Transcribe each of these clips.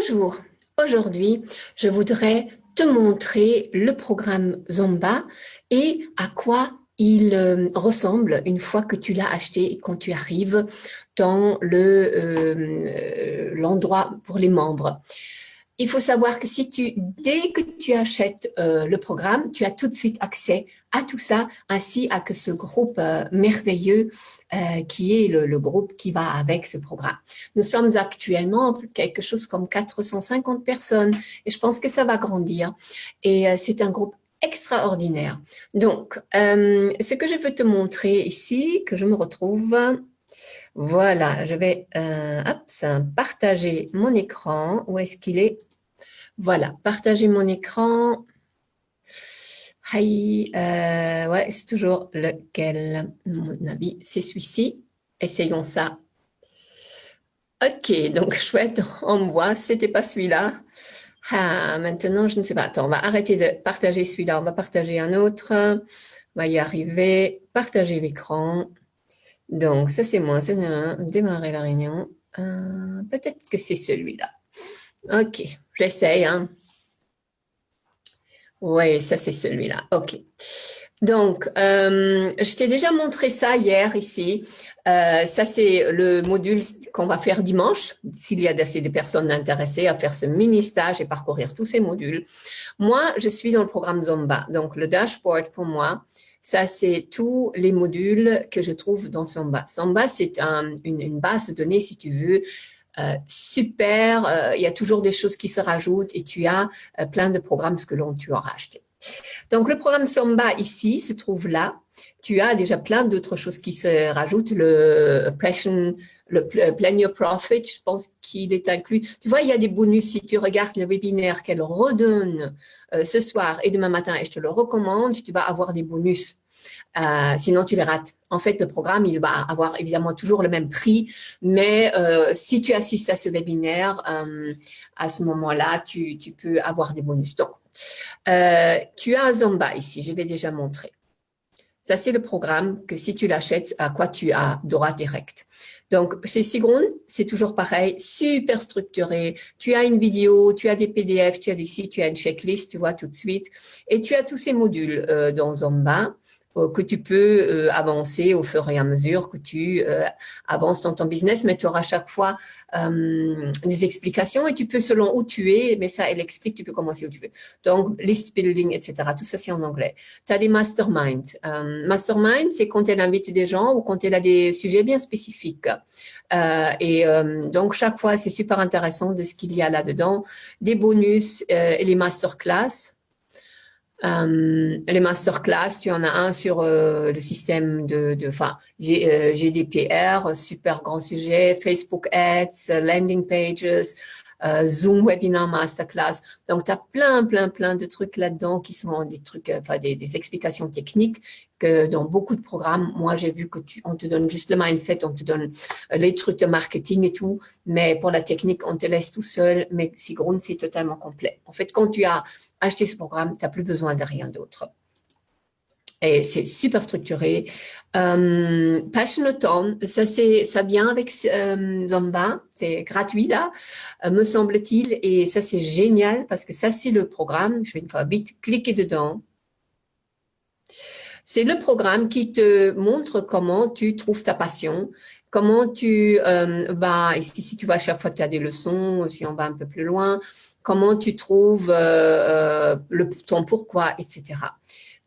Bonjour, aujourd'hui je voudrais te montrer le programme Zomba et à quoi il euh, ressemble une fois que tu l'as acheté et quand tu arrives dans euh, l'endroit pour les membres il faut savoir que si tu, dès que tu achètes euh, le programme, tu as tout de suite accès à tout ça, ainsi à que ce groupe euh, merveilleux euh, qui est le, groupe qui va avec ce programme. Nous sommes actuellement quelque chose comme 450 personnes et je pense que ça va grandir. Et c'est un groupe extraordinaire. Donc, ce que je veux te montrer ici, que je me retrouve, voilà, je vais euh, partager mon écran. Où est-ce qu'il est, Voilà, partager mon écran. Hi, euh, ouais, c'est toujours lequel, mon avis, c'est celui-ci. Essayons ça. Ok, donc chouette, on voit, c'était pas celui-là. Ah, maintenant, je ne sais pas. Attends, on va arrêter de partager celui-là. On va partager un autre. On va y arriver. Partager l'écran. Donc, ça, c'est moi. Démarrer la réunion. Euh, peut-être que c'est celui-là. OK, j'essaye. Hein. Oui, ça, c'est celui-là. OK. Donc, euh, je t'ai déjà montré ça hier ici. Euh, ça, c'est le module qu'on va faire dimanche, s'il y a assez de personnes intéressées à faire ce mini-stage et parcourir tous ces modules. Moi, je suis dans le programme Zomba. Donc, le dashboard pour moi, ça, c'est tous les modules que je trouve dans Samba. Samba, c'est une, base de données, si tu veux, euh, super. Euh, il y a toujours des choses qui se rajoutent et tu as euh, plein de programmes que l'on tu auras acheté. Donc, le programme Samba ici se trouve là. Tu as déjà plein d'autres choses qui se rajoutent. Le Passion le Plan Your Profit, je pense qu'il est inclus. Tu vois, il y a des bonus si tu regardes le webinaire qu'elle redonne euh, ce soir et demain matin, et je te le recommande, tu vas avoir des bonus. Euh, sinon, tu les rates. En fait, le programme, il va avoir évidemment toujours le même prix, mais euh, si tu assistes à ce webinaire, à ce moment-là, tu, tu, peux avoir des bonus. Donc, tu as Zomba ici, je vais déjà montrer. Ça, c'est le programme que si tu l'achètes, à quoi tu as droit direct. Donc, chez Sigrun, c'est toujours pareil, super structuré. Tu as une vidéo, tu as des PDF, tu as des sites, tu as une checklist, tu vois tout de suite. Et tu as tous ces modules euh, dans Zomba. Euh, que tu peux euh, avancer au fur et à mesure que tu euh, avances dans ton business, mais tu auras chaque fois des explications et tu peux, selon où tu es, mais ça, elle explique, tu peux commencer où tu veux. Donc, list building, etc. Tout ça, c'est en anglais. Tu as des mastermind. mastermind, c'est quand elle invite des gens ou quand elle a des sujets bien spécifiques. et donc, chaque fois, c'est super intéressant de ce qu'il y a là-dedans. Des bonus et les masterclass. Euh, les masterclass, tu en as un sur euh, le système de, de enfin, GDPR, super grand sujet, Facebook Ads, landing pages, euh, Zoom Webinar Masterclass. Donc, tu as plein, plein, plein de trucs là-dedans qui sont des trucs, euh, enfin, des, des, explications techniques que dans beaucoup de programmes, moi, j'ai vu que tu, on te donne juste le mindset, on te donne euh, les trucs de marketing et tout, mais pour la technique, on te laisse tout seul, mais Sigrun, c'est totalement complet. En fait, quand tu as acheté ce programme, tu n'as plus besoin de rien d'autre et c'est super structuré. Euh, Passionathon, ça ça vient avec euh, Zomba, c'est gratuit là, euh, me semble-t-il, et ça c'est génial parce que ça c'est le programme. Je vais une fois vite cliquer dedans. C'est le programme qui te montre comment tu trouves ta passion, comment tu euh, vas, ici si tu vas à chaque fois tu as des leçons, si on va un peu plus loin, comment tu trouves euh, euh le, ton pourquoi, etc.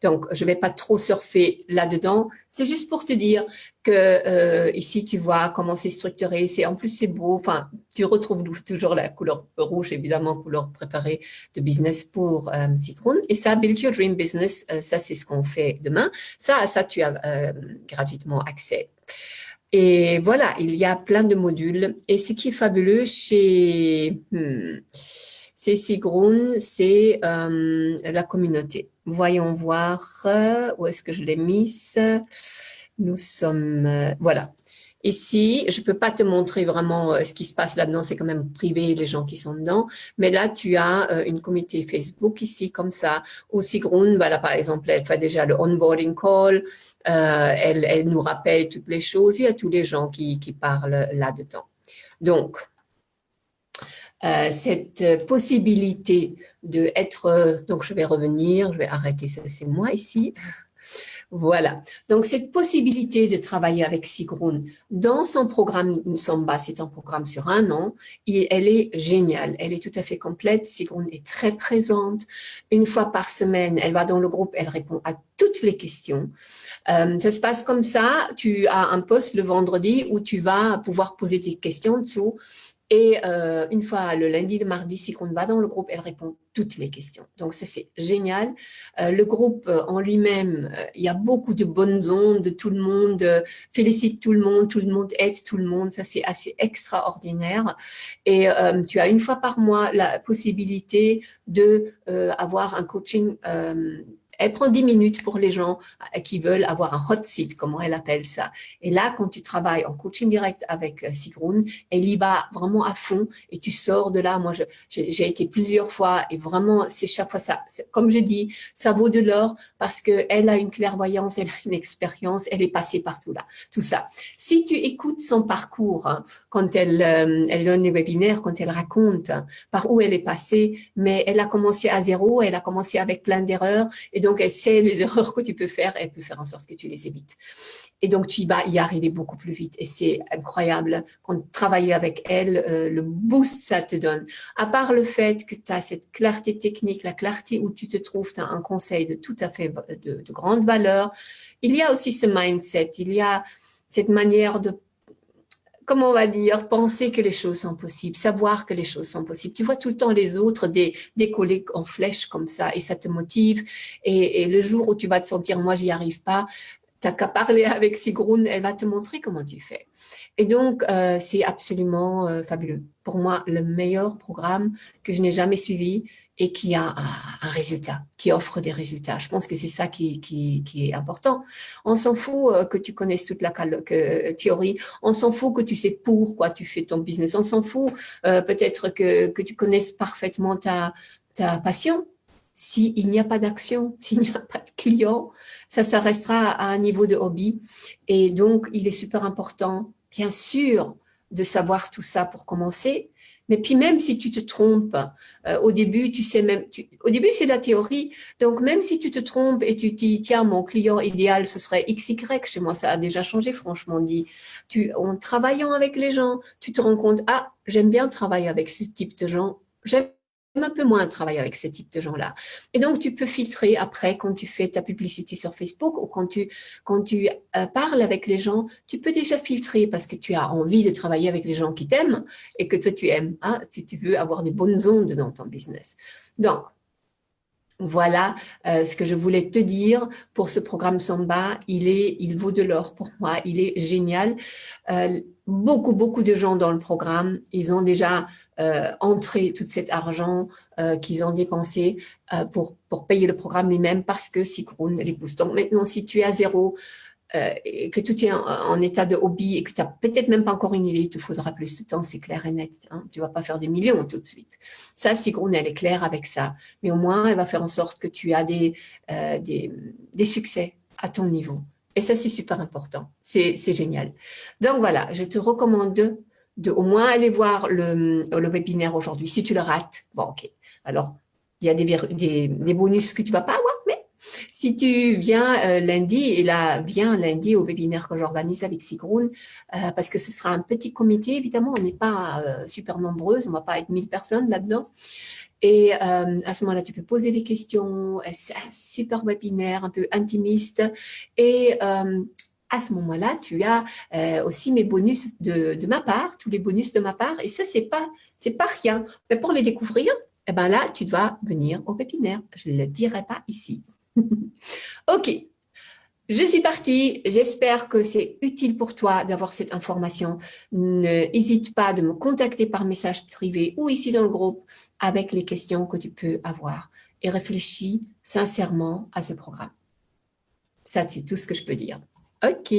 Donc, je ne vais pas trop surfer là-dedans. C'est juste pour te dire que euh, ici, tu vois comment c'est structuré. C'est En plus, c'est beau. Enfin, tu retrouves toujours la couleur rouge, évidemment, couleur préparée de business pour euh, Citron. Et ça, Build Your Dream Business, euh, ça, c'est ce qu'on fait demain. Ça, ça, tu as euh, gratuitement accès. Et voilà, il y a plein de modules. Et ce qui est fabuleux chez... Hmm, c'est Sigrun, c'est euh, la communauté. Voyons voir euh, où est-ce que je l'ai mise. Nous sommes, euh, voilà. Ici, je peux pas te montrer vraiment ce qui se passe là-dedans, c'est quand même privé, les gens qui sont dedans. Mais là, tu as une communauté Facebook ici, comme ça. Ou Sigrun, voilà, par exemple, elle fait déjà le onboarding call, elle, elle nous rappelle toutes les choses. Il y a tous les gens qui, qui parlent là-dedans. Donc, euh, cette possibilité de être, donc je vais revenir, je vais arrêter ça, c'est moi ici, voilà. Donc, cette possibilité de travailler avec Sigrun dans son programme Samba, c'est un programme sur un an, et elle est géniale. Elle est tout à fait complète. Sigrun est très présente. Une fois par semaine, elle va dans le groupe, elle répond à toutes les questions. Euh, ça se passe comme ça. Tu as un poste le vendredi où tu vas pouvoir poser tes questions dessous et euh, une fois le lundi, le mardi, si on va dans le groupe, elle répond toutes les questions. Donc ça, c'est génial. Euh, le groupe en lui-même, il y a beaucoup de bonnes ondes, tout le monde félicite tout le monde, tout le monde aide tout le monde. Ça, c'est assez extraordinaire. Et tu as une fois par mois la possibilité de avoir un coaching elle prend 10 minutes pour les gens euh, qui veulent avoir un hot seat, comment elle appelle ça. Et là, quand tu travailles en coaching direct avec euh, Sigrun, elle y va vraiment à fond et tu sors de là. Moi, j'ai été plusieurs fois et vraiment, c'est chaque fois ça. Comme je dis, ça vaut de l'or parce qu'elle a une clairvoyance, elle a une expérience, elle est passée par tout là, tout ça. Si tu écoutes son parcours, hein, quand elle, euh, elle donne les webinaires, quand elle raconte hein, par où elle est passée, mais elle a commencé à zéro, elle a commencé avec plein d'erreurs et donc, elle sait les erreurs que tu peux faire, elle peut faire en sorte que tu les évites. Et donc, tu vas y arriver beaucoup plus vite. Et c'est incroyable quand travailler avec elle, euh, le boost ça te donne. À part le fait que tu as cette clarté technique, la clarté où tu te trouves, tu as un conseil de tout à fait de grande valeur. Il y a aussi ce mindset, il y a cette manière de comment on va dire, penser que les choses sont possibles, savoir que les choses sont possibles. Tu vois tout le temps les autres des, décoller en flèche comme ça et ça te motive. Et, le jour où tu vas te sentir, moi, j'y arrive pas, t'as qu'à parler avec Sigrun, elle va te montrer comment tu fais. Et donc, euh, c'est absolument euh, fabuleux. Pour moi, le meilleur programme que je n'ai jamais suivi, et qui a un, résultat, qui offre des résultats. Je pense que c'est ça qui, qui, qui, est important. On s'en fout euh, que tu connaisses toute la que, théorie, on s'en fout que tu sais pourquoi tu fais ton business, on s'en fout euh, peut-être que, que tu connaisses parfaitement ta, ta passion. S'il n'y a pas d'action, s'il n'y a pas de client, ça, ça restera à un niveau de hobby. Et donc, il est super important, bien sûr, de savoir tout ça pour commencer, mais puis même si tu te trompes, euh, au début, tu sais même, au début c'est la théorie, donc même si tu te trompes et tu dis, tiens, mon client idéal, ce serait XY, chez moi ça a déjà changé, franchement dit, tu, en travaillant avec les gens, tu te rends compte, ah, j'aime bien travailler avec ce type de gens, j'aime un peu moins travailler avec ce type de gens-là. Et donc, tu peux filtrer après quand tu fais ta publicité sur Facebook ou quand tu, quand tu euh, parles avec les gens, tu peux déjà filtrer parce que tu as envie de travailler avec les gens qui t'aiment et que toi, tu aimes. Hein, si tu veux avoir des bonnes ondes dans ton business. Donc, voilà euh, ce que je voulais te dire pour ce programme Samba. Il, est, il vaut de l'or pour moi. Il est génial. Euh, beaucoup, beaucoup de gens dans le programme, ils ont déjà euh, entrer tout cet argent qu'ils ont dépensé pour, pour payer le programme lui-même parce que Sigrun les pousse. Donc maintenant, si tu es à zéro, et que tout est en, état de hobby et que tu n'as peut-être même pas encore une idée, il te faudra plus de temps, c'est clair et net. Hein. Tu vas pas faire des millions tout de suite. Ça, Sigrun, elle est claire avec ça. Mais au moins, elle va faire en sorte que tu as des, des, des succès à ton niveau. Et ça, c'est super important. C'est génial. Donc voilà, je te recommande de au moins aller voir le, le webinaire aujourd'hui. Si tu le rates, bon, ok. Alors, il y a des, des, des, bonus que tu vas pas si tu viens euh, lundi, et là, viens lundi au webinaire que j'organise avec Sigrun, euh, parce que ce sera un petit comité, évidemment, on n'est pas euh, super nombreuses, on va pas être 1000 personnes là-dedans. Et à ce moment-là, tu peux poser des questions, c'est un super webinaire, un peu intimiste, et à ce moment-là, tu as aussi mes bonus de, ma part, tous les bonus de ma part, et ça, c'est pas, pas rien. Mais pour les découvrir, eh ben là, tu dois venir au pépinaire. Je ne le dirai pas ici. Ok, je suis partie. J'espère que c'est utile pour toi d'avoir cette information. N'hésite pas de me contacter par message privé ou ici dans le groupe avec les questions que tu peux avoir. Et réfléchis sincèrement à ce programme. Ça, c'est tout ce que je peux dire. Ok.